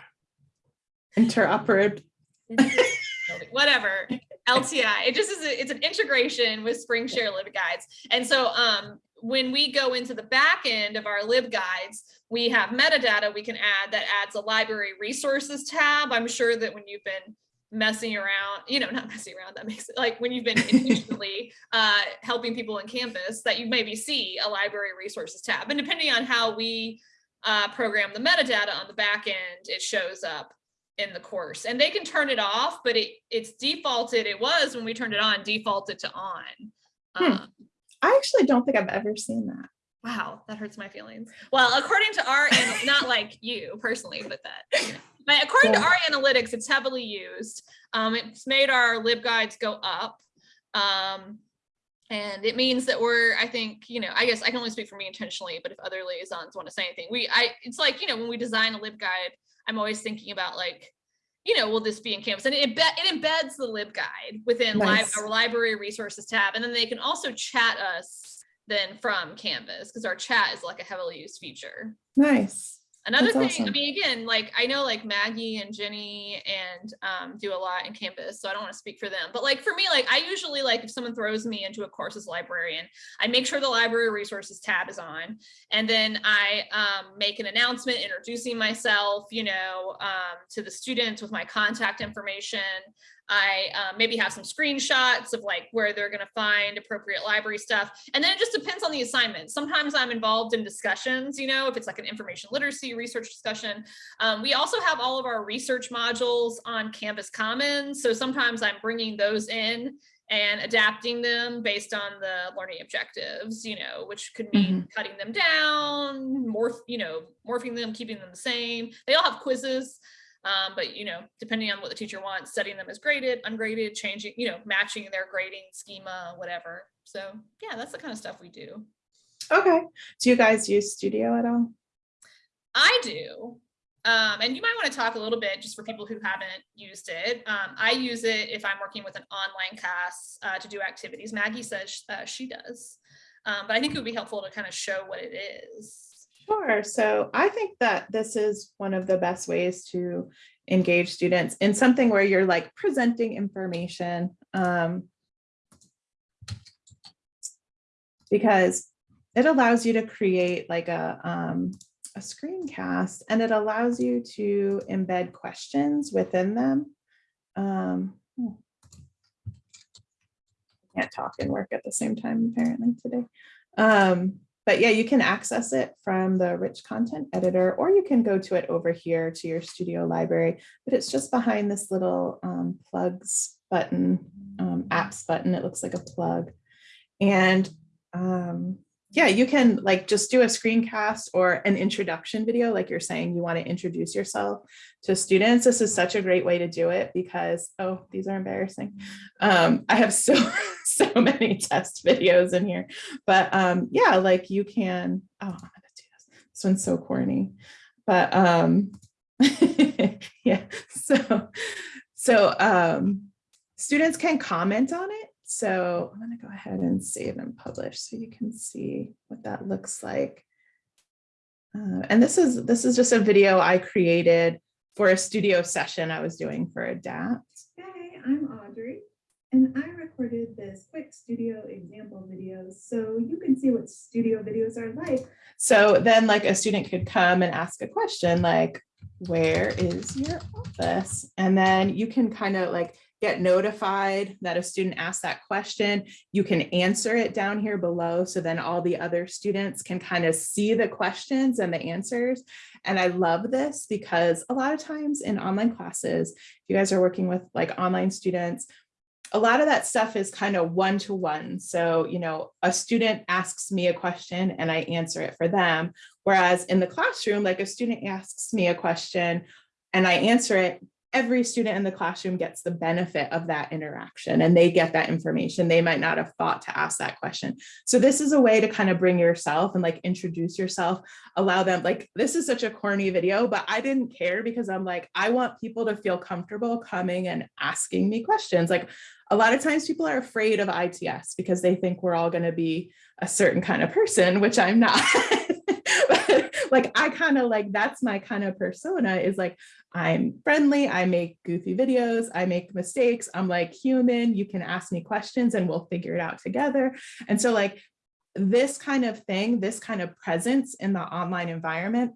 Interoperable. whatever LTI. It just is a, it's an integration with Springshare LibGuides. And so um when we go into the back end of our LibGuides, we have metadata we can add that adds a library resources tab. I'm sure that when you've been messing around, you know, not messing around, that makes it like when you've been intentionally uh, helping people in Canvas that you maybe see a library resources tab. And depending on how we uh, program the metadata on the back end, it shows up in the course and they can turn it off, but it it's defaulted. It was when we turned it on, defaulted to on. Hmm. Um, I actually don't think I've ever seen that. wow, that hurts my feelings. Well, according to our, and not like you personally, but that, you know, but according to our analytics, it's heavily used. Um, it's made our LibGuides go up. Um, and it means that we're, I think, you know, I guess I can only speak for me intentionally, but if other liaisons want to say anything, we, I, it's like, you know, when we design a LibGuide, I'm always thinking about like, you know, will this be in Canvas? And it, embed, it embeds the LibGuide within li- our library resources tab. And then they can also chat us then from Canvas because our chat is like a heavily used feature. Nice. Another That's thing, I mean, again, like I know like Maggie and Jenny and um, do a lot in Canvas, so I don't want to speak for them. But like for me, like I usually like if someone throws me into a course as librarian, I make sure the library resources tab is on, and then I um, make an announcement introducing myself, you know, um, to the students with my contact information. I uh, maybe have some screenshots of like where they're going to find appropriate library stuff. And then it just depends on the assignment. Sometimes I'm involved in discussions, you know, if it's like an information literacy research discussion. Um, we also have all of our research modules on Canvas Commons. So sometimes I'm bringing those in and adapting them based on the learning objectives, you know, which could mean cutting them down, morph, you know, morphing them, keeping them the same. They all have quizzes. Um, but you know, depending on what the teacher wants, setting them as graded, ungraded, changing, you know, matching their grading schema, whatever. So yeah, that's the kind of stuff we do. Okay. Do you guys use Studio at all? I do. Um, and you might want to talk a little bit just for people who haven't used it. Um, I use it if I'm working with an online class uh, to do activities. Maggie says uh, she does. Um, but I think it would be helpful to kind of show what it is. Sure. So I think that this is one of the best ways to engage students in something where you're like presenting information. Um, because it allows you to create like a, um, a screencast and it allows you to embed questions within them. Um, hmm. Can't talk and work at the same time apparently today. Um, but yeah, you can access it from the rich content editor, or you can go to it over here to your studio library, but it's just behind this little um, plugs button, um, apps button. It looks like a plug. And um, yeah, you can like just do a screencast or an introduction video, like you're saying, you want to introduce yourself to students. This is such a great way to do it because, oh, these are embarrassing. Um, I have so, so many test videos in here, but um, yeah, like you can, oh, I'm gonna do this. This one's so corny, but um, yeah, so, so um, students can comment on it. So I'm gonna go ahead and save and publish so you can see what that looks like. Uh, and this is this is just a video I created for a studio session I was doing for ADAPT. Hey, I'm Audrey, and I recorded this quick studio example video so you can see what studio videos are like. So then like a student could come and ask a question like, where is your office? And then you can kind of like get notified that a student asked that question. You can answer it down here below. So then all the other students can kind of see the questions and the answers. And I love this because a lot of times in online classes, if you guys are working with like online students, a lot of that stuff is kind of one-to-one. So, you know, a student asks me a question and I answer it for them. Whereas in the classroom, like a student asks me a question and I answer it, every student in the classroom gets the benefit of that interaction and they get that information. They might not have thought to ask that question. So this is a way to kind of bring yourself and like introduce yourself, allow them like, this is such a corny video, but I didn't care because I'm like, I want people to feel comfortable coming and asking me questions. Like a lot of times people are afraid of ITS because they think we're all going to be a certain kind of person, which I'm not. but, like I kind of like that's my kind of persona is like I'm friendly, I make goofy videos, I make mistakes, I'm like human, you can ask me questions and we'll figure it out together. And so like this kind of thing, this kind of presence in the online environment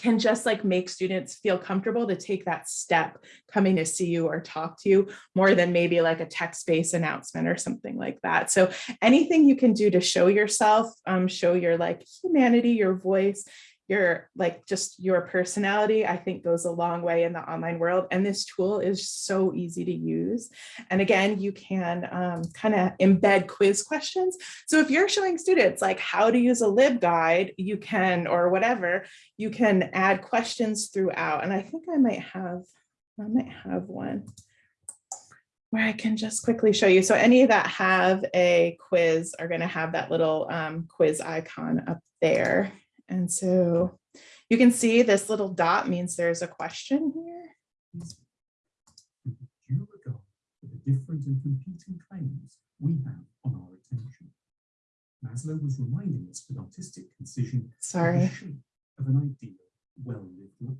can just like make students feel comfortable to take that step coming to see you or talk to you more than maybe like a text-based announcement or something like that. So anything you can do to show yourself, um, show your like humanity, your voice, your like just your personality, I think goes a long way in the online world. And this tool is so easy to use. And again, you can um, kind of embed quiz questions. So if you're showing students like how to use a LibGuide, you can, or whatever, you can add questions throughout. And I think I might have, I might have one where I can just quickly show you. So any that have a quiz are going to have that little um, quiz icon up there. And so you can see this little dot means there's a question here. with due regard to the different and competing claims we have on our attention. Maslow was reminding us that artistic concision Sorry. of an ideal, well-lived life.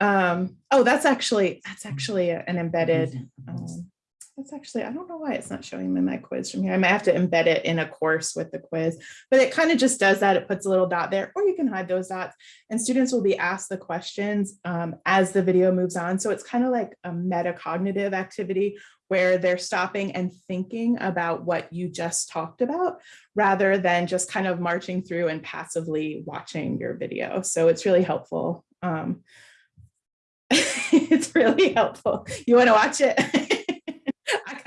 Um, oh, that's actually, that's actually an embedded, um, that's actually, I don't know why it's not showing me my quiz from here. I might have to embed it in a course with the quiz, but it kind of just does that. It puts a little dot there, or you can hide those dots and students will be asked the questions um, as the video moves on. So it's kind of like a metacognitive activity where they're stopping and thinking about what you just talked about rather than just kind of marching through and passively watching your video. So it's really helpful. Um, it's really helpful. You want to watch it?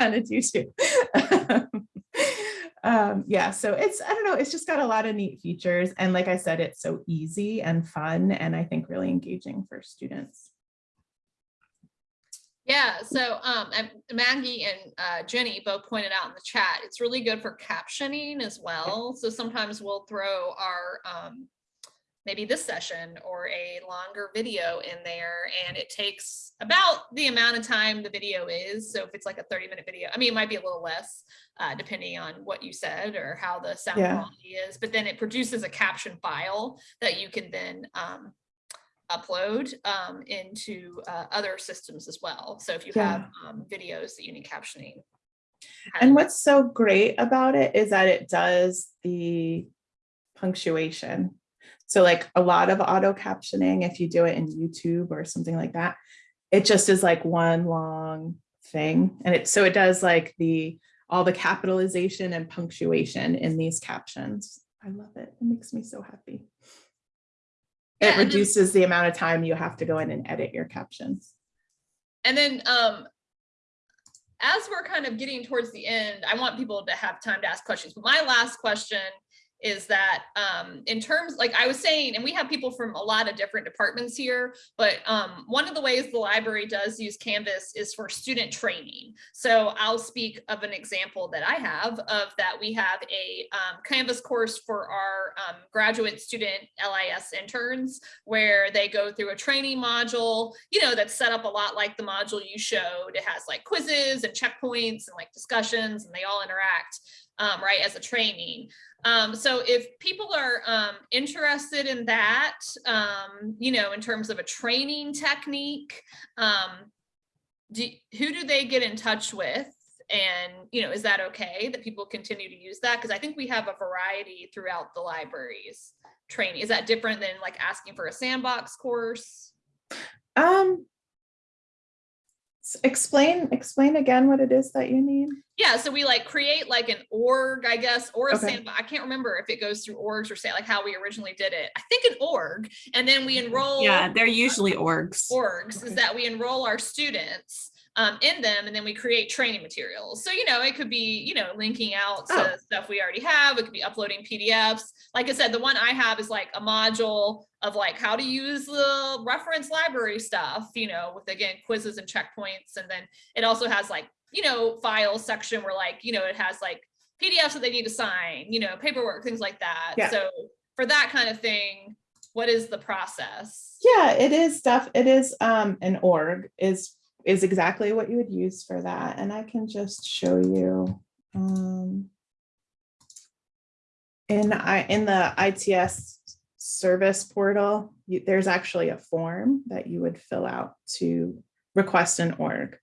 Kind of do too. um, yeah, so it's, I don't know, it's just got a lot of neat features. And like I said, it's so easy and fun and I think really engaging for students. Yeah, so um, and Maggie and uh, Jenny both pointed out in the chat, it's really good for captioning as well. So sometimes we'll throw our um, maybe this session or a longer video in there and it takes about the amount of time the video is. So if it's like a 30 minute video, I mean, it might be a little less uh, depending on what you said or how the sound Yeah. quality is, but then it produces a caption file that you can then um, upload um, into uh, other systems as well. So if you have um, videos that you need captioning. And what's so great about it is that it does the punctuation. So like a lot of auto captioning, if you do it in YouTube or something like that, it just is like one long thing. And it so it does like the all the capitalization and punctuation in these captions. I love it. It makes me so happy. Yeah, It then- reduces the amount of time you have to go in and edit your captions. And then um, as we're kind of getting towards the end, I want people to have time to ask questions. But my last question is that um, in terms, like I was saying, and we have people from a lot of different departments here, but um, one of the ways the library does use Canvas is for student training. So I'll speak of an example that I have of that we have a um, Canvas course for our um, graduate student LIS interns where they go through a training module, you know, that's set up a lot like the module you showed. It has like quizzes and checkpoints and like discussions and they all interact, um, right, as a training. Um, so if people are um, interested in that, um, you know, in terms of a training technique, um, do, who do they get in touch with? And, you know, is that okay that people continue to use that? Because I think we have a variety throughout the libraries training. Is that different than like asking for a sandbox course? Um, s- explain, explain again what it is that you need. Yeah, so we like create like an org, I guess, or a Okay. sandbox. I can't remember if it goes through orgs or say like how we originally did it. I think an org, and then we enroll Yeah, they're usually orgs. orgs is that we enroll our students um, in them and then we create training materials. So, you know, it could be, you know, linking out to Oh. stuff we already have. It could be uploading PDFs. Like I said, the one I have is like a module of like how to use the reference library stuff, you know, with again, quizzes and checkpoints. And then it also has like, you know, file section where like, you know, it has like PDFs that they need to sign, you know, paperwork, things like that. Yeah. So for that kind of thing, what is the process? Yeah, it is stuff. It is um an org is is exactly what you would use for that. And I can just show you um in I in the ITS service portal, you, there's actually a form that you would fill out to request an org.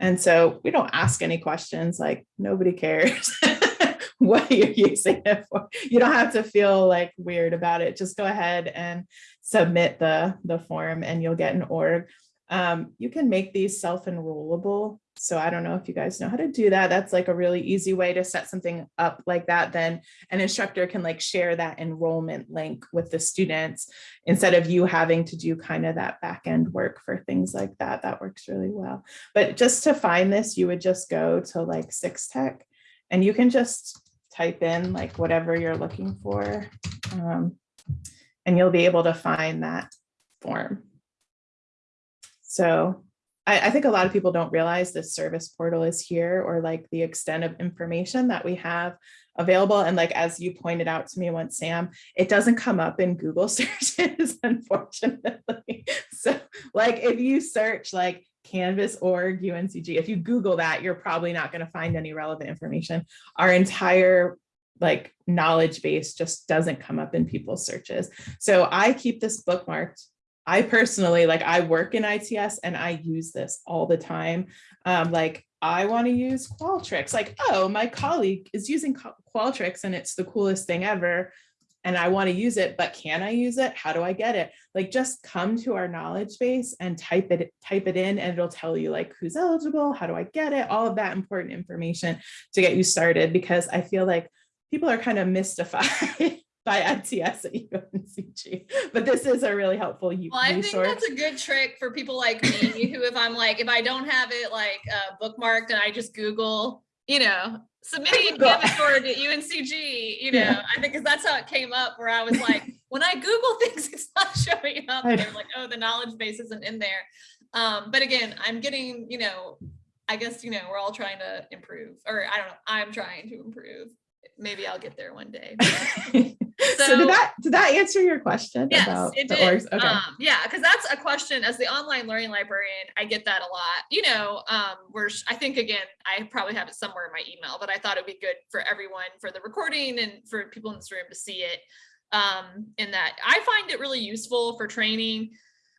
And so we don't ask any questions like nobody cares what you're using it for. You don't have to feel like weird about it. Just go ahead and submit the, the form and you'll get an org. Um, you can make these self-enrollable. So I don't know if you guys know how to do that. That's like a really easy way to set something up like that. Then an instructor can like share that enrollment link with the students instead of you having to do kind of that back end work for things like that. That works really well. But just to find this, you would just go to like Six Tech and you can just type in like whatever you're looking for. um, and you'll be able to find that form. So I, I think a lot of people don't realize this service portal is here or like the extent of information that we have available. And like, as you pointed out to me once, Sam, it doesn't come up in Google searches, unfortunately. So like, if you search like Canvas org UNCG, if you Google that, you're probably not going to find any relevant information. Our entire like knowledge base just doesn't come up in people's searches. So I keep this bookmarked I personally, like I work in ITS and I use this all the time. Um, like I want to use Qualtrics, like, oh, my colleague is using Qualtrics and it's the coolest thing ever. And I want to use it, but can I use it? How do I get it? Like just come to our knowledge base and type it, type it in and it'll tell you like who's eligible, how do I get it, all of that important information to get you started because I feel like people are kind of mystified by ITS at UNCG. But this is a really helpful Well, I think that's a good trick for people like me who, if I'm like, if I don't have it like uh, bookmarked and I just Google, you know, submitting a Google. At UNCG, you know, Yeah. I think because that's how it came up where I was like, when I Google things, it's not showing up. And they're like, oh, the knowledge base isn't in there. Um, but again, I'm getting, you know, I guess, you know, we're all trying to improve, or I don't know, I'm trying to improve. Maybe I'll get there one day. So, So- did that did that answer your question Yes, about it the did. orgs? Okay. Um, yeah, because that's a question as the online learning librarian, I get that a lot. You know, um, we're I think again, I probably have it somewhere in my email, but I thought it'd be good for everyone for the recording and for people in this room to see it. Um, in that I find it really useful for training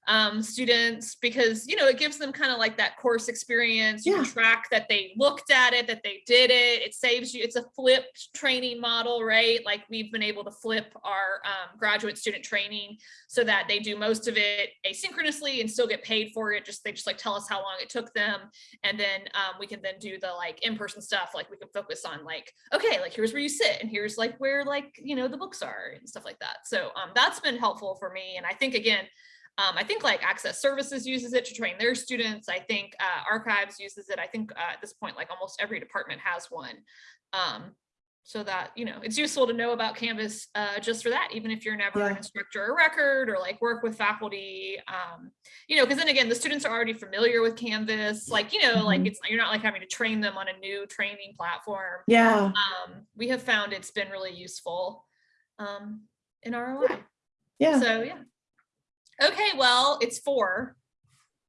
um students because you know it gives them kind of like that course experience you Yeah. track that they looked at it that they did it. It saves you it's a flipped training model right? Like we've been able to flip our um, graduate student training so that they do most of it asynchronously and still get paid for it just they just like tell us how long it took them. And then um, we can then do the like in-person stuff like we can focus on like okay like here's where you sit and here's like where like you know the books are and stuff like that. So um, that's been helpful for me. And i think again um, I think like Access Services uses it to train their students. I think uh, Archives uses it. I think uh, at this point, like almost every department has one. Um, so that, you know, it's useful to know about Canvas uh, just for that, even if you're never an instructor or record or like work with faculty, um, you know, because then again, the students are already familiar with Canvas. Like, you know, like Mhm. it's, you're not like having to train them on a new training platform. yeah. Um, we have found it's been really useful um, in ROI. Yeah. So yeah. Okay, well, it's four.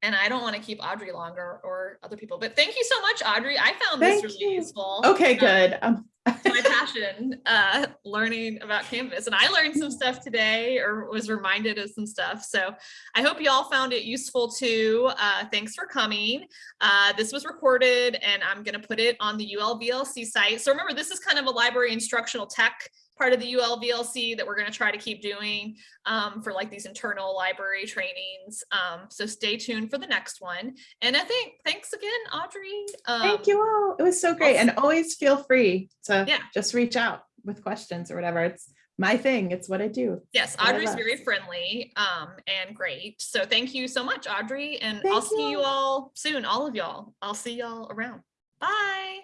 And I don't want to keep Audrey longer or other people, but thank you so much, Audrey. I found this really you. useful. okay, Um, good. Um, my passion, uh, learning about Canvas. And I learned some stuff today or was reminded of some stuff. So I hope you all found it useful too. Uh, thanks for coming. Uh, this was recorded and I'm going to put it on the ULVLC site. So remember, this is kind of a library instructional tech part of the ULVLC that we're going to try to keep doing um, for like these internal library trainings. Um, so stay tuned for the next one. And I think thanks again, Audrey. Um, Thank you all. It was so great. And always feel free to Yeah. just reach out with questions or whatever. It's my thing. It's what I do. Yes, what Audrey's very friendly um, and great. So thank you so much, Audrey. And I'll Thank see you you. all soon, all of y'all. I'll see y'all around. Bye.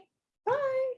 Bye.